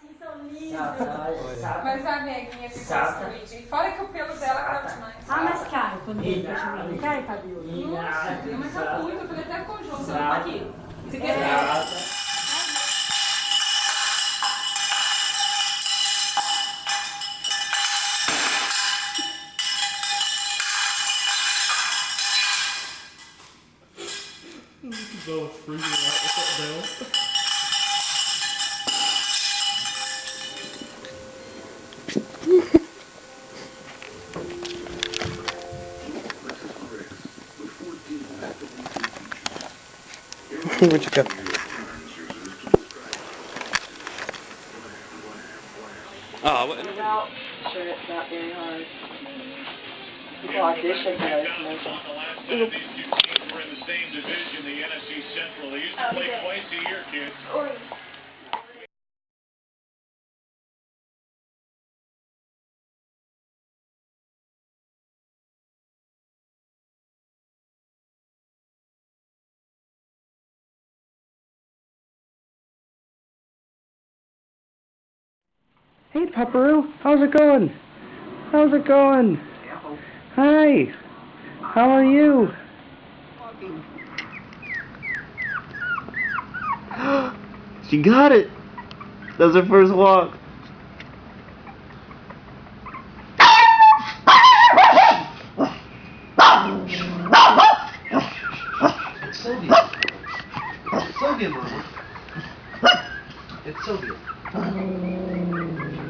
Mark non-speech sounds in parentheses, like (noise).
Que são lindos. Mas a neguinha ficou escondidinha. Fora que o pelo dela é caiu demais. Né? Ah, mas cai quando ele cai, cai cabelo. Nossa, mas mais muito, eu falei até conjunto. Tá Sata. Aqui. Isso aqui é Muito bom, freaking out. What's né? up, Bill? What you got? Oh, what? Well, sure, it's not very hard. People audition for those commercials. The last time these two teams were in the same division, the NFC Central. They used to play twice a year, kids. Hey, Pepperoo, how's it going? How's it going? Hi. How are you? (gasps) she got it. That's her first walk. It's Sylvia. It's Sylvia, Mama. It's Sylvia.